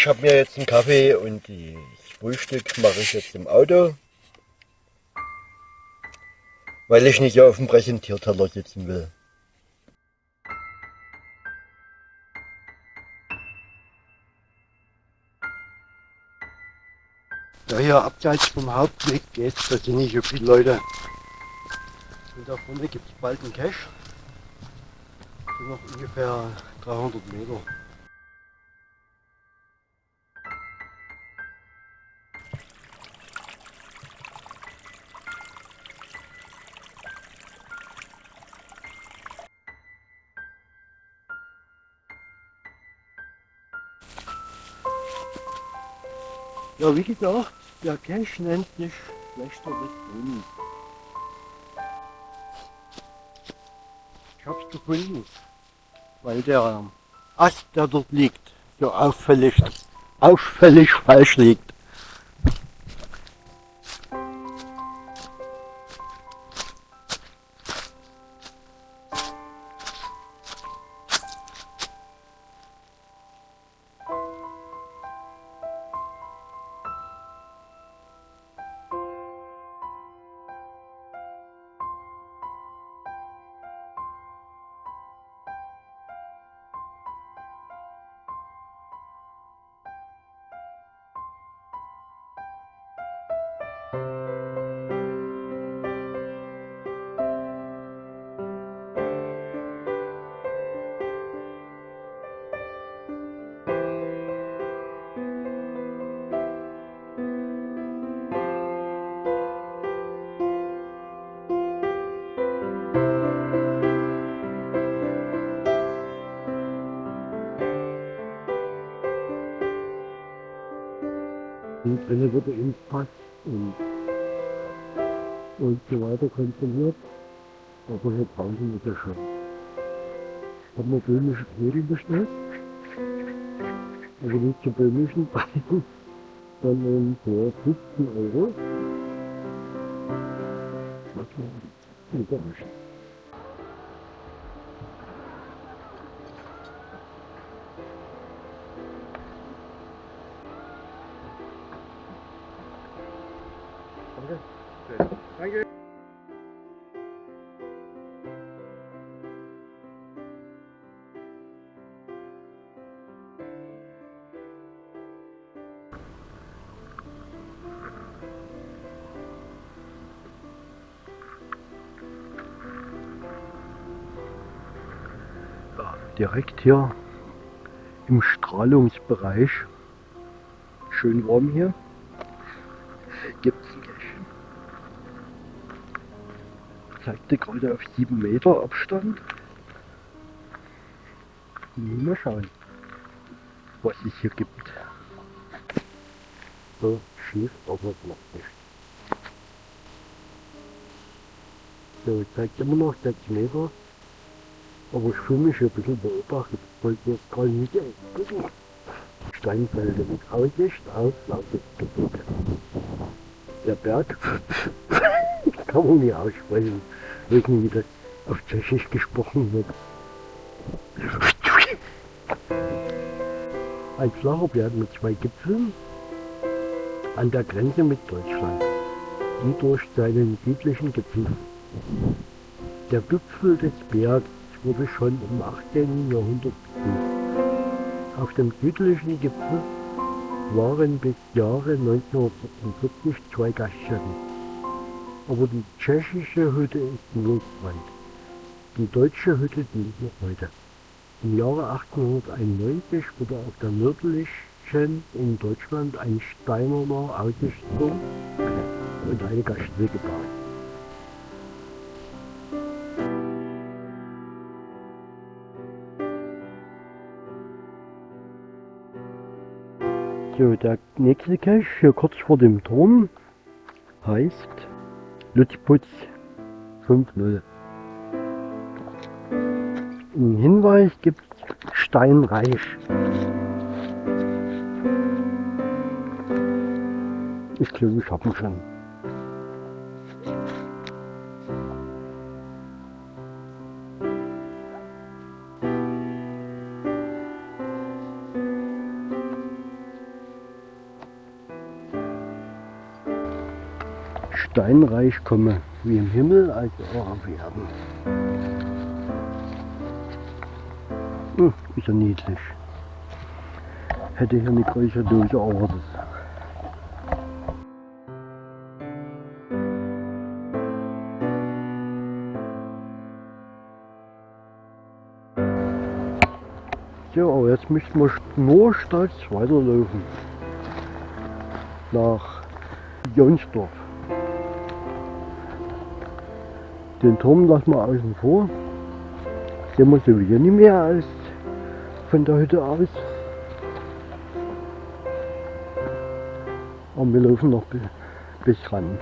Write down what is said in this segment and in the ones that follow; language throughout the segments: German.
Ich habe mir jetzt einen Kaffee und das Frühstück mache ich jetzt im Auto. Weil ich nicht auf dem Präsentierteller sitzen will. Da hier abseits vom Hauptweg geht, da sind nicht so viele Leute. Und da vorne gibt es bald einen Cache. sind noch ungefähr 300 Meter. Ja, wie gesagt, der Cache nennt sich Schlechter des Brunnen. Ich hab's gefunden, weil der Ast, der dort liegt, so auffällig, auffällig falsch liegt. Und drinnen wurde Impfpass und, und so weiter kontrolliert. Aber hier draußen ist er schon. Ich habe mir böhmische Knödel bestellt. Also nicht zu böhmischen Preisen, sondern für 15 Euro. Was war überraschend. Danke. Ja, direkt hier im Strahlungsbereich. Schön warm hier. Gibt es Cache. Zeigte gerade auf 7 Meter Abstand. Mal schauen, was es hier gibt. So schief, aber es macht nichts. So, zeigt immer noch 6 Meter. Aber ich fühle mich ein bisschen beobachtet. Ich wollte jetzt gerade nicht gucken. Steinfelder mit Aussicht auf Lausitz-Gebirge. Der Berg kann man nicht aussprechen. Ich weiß nicht, wie das auf Tschechisch gesprochen wird. Ein flacher Berg mit zwei Gipfeln an der Grenze mit Deutschland, die durch seinen südlichen Gipfel. Der Gipfel des Bergs wurde schon im 18. Jahrhundert besucht. Auf dem südlichen Gipfel waren bis Jahre 1946 zwei Gaststätten. Aber die tschechische Hütte ist Notbrand. Die deutsche Hütte dient noch heute. Im Jahre 1891 wurde auf der nördlichen in Deutschland ein steinerner Aussichtsturm und eine Gaststätte gebaut. So, der nächste Cache hier kurz vor dem Turm heißt Lutzputz 5.0. Im Hinweis gibt Steinreich. Ich glaube, ich habe ihn schon. Steinreich komme, wie im Himmel, also auch auf Erden. Hm, ist ja niedlich. Hätte hier eine größere Dose erwartet. So, aber jetzt müssten wir nur stolz weiterlaufen. Nach Jonsdorf. Den Turm lassen wir außen vor. Sehen wir sowieso nicht mehr als von der Hütte aus. Und wir laufen noch bis ran.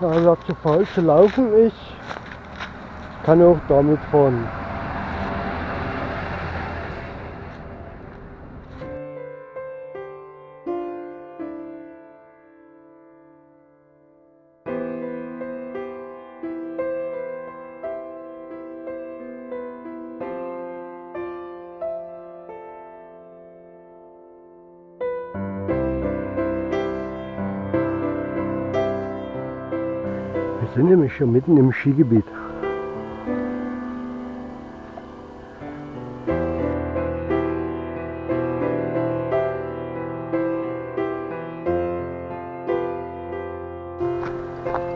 Ja, wer zu faul zu laufen ist, kann auch damit fahren. Sind nämlich hier mitten im Skigebiet.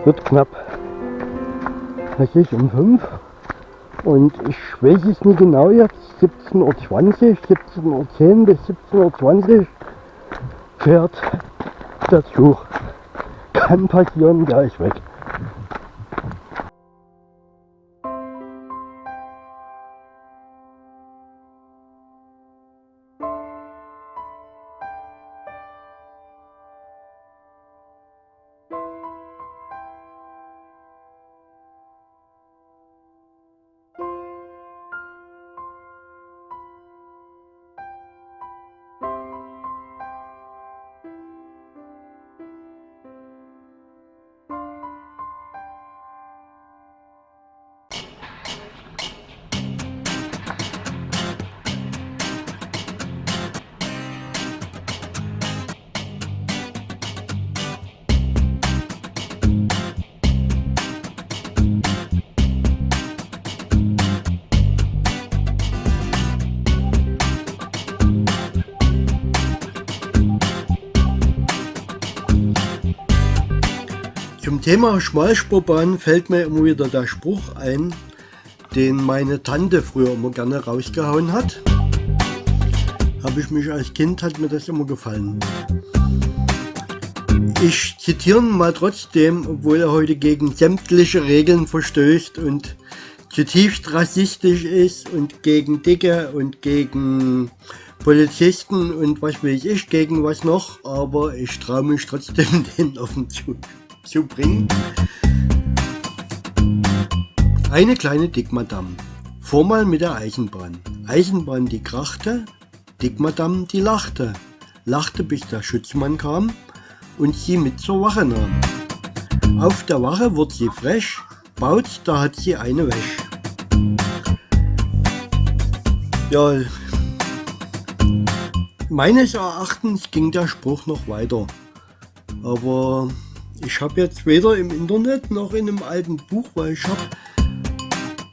Wird knapp. Ist um 5 und ich weiß es nicht genau jetzt, 17.20 Uhr, 17.10 Uhr bis 17.20 Uhr fährt der Zug. Kann passieren, der ist weg. Thema Schmalspurbahn fällt mir immer wieder der Spruch ein, den meine Tante früher immer gerne rausgehauen hat. Habe ich mich als Kind, hat mir das immer gefallen. Ich zitiere mal trotzdem, obwohl er heute gegen sämtliche Regeln verstößt und zutiefst rassistisch ist und gegen Dicke und gegen Polizisten und was will ich, gegen was noch, aber ich traue mich trotzdem den offen zu zu bringen. Eine kleine Dickmadam. Vormal mit der Eisenbahn. Eisenbahn die krachte, Dickmadam die lachte. Lachte bis der Schutzmann kam und sie mit zur Wache nahm. Auf der Wache wird sie frech, baut, da hat sie eine Wäsch. Ja, meines Erachtens ging der Spruch noch weiter. Aber ich habe jetzt weder im Internet noch in einem alten Buch, weil ich habe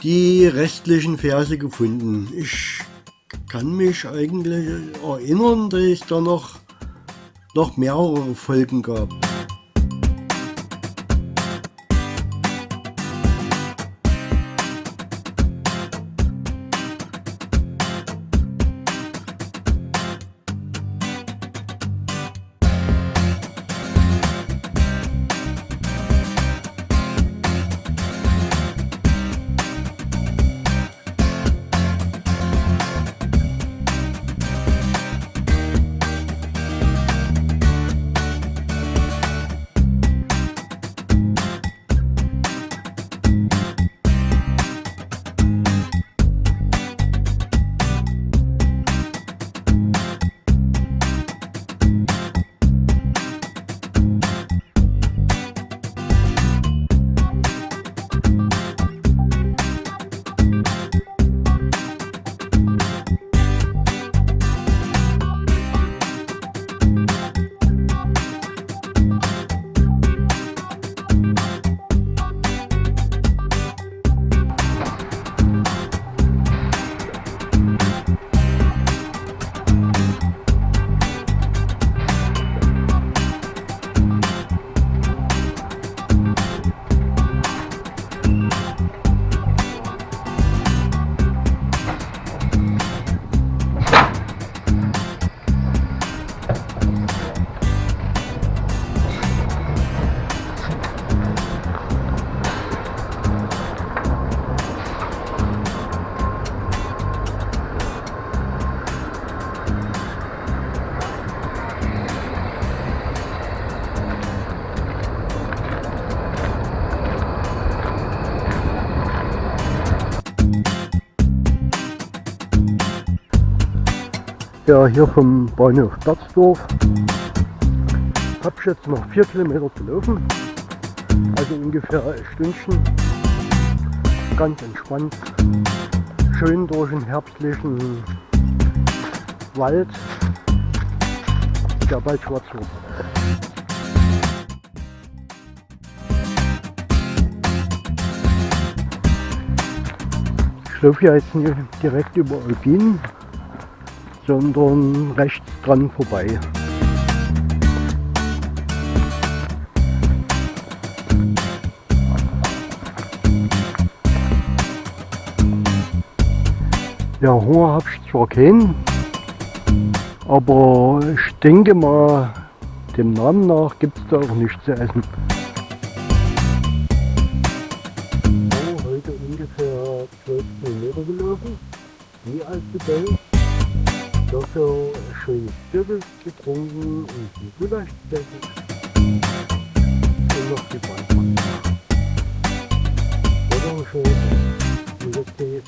die restlichen Verse gefunden. Ich kann mich eigentlich erinnern, dass es da noch, noch mehrere Folgen gab. Ja, hier vom Bahnhof Berzdorf. Hab ich jetzt noch vier Kilometer zu laufen. Also ungefähr ein Stündchen. Ganz entspannt. Schön durch den herbstlichen Wald. Der bald schwarz wird. Ich laufe ja jetzt direkt über Alpin, sondern rechts dran vorbei. Ja, Hunger habe ich zwar keinen, aber ich denke mal, dem Namen nach gibt es da auch nichts zu essen. Oh, heute ungefähr 12 Kilometer gelaufen, wie alt bedenkt. Dafür schön Stückel getrunken und die Gulasch gegessen. Und noch die Ballmann. Oder schön. Und jetzt gehe ich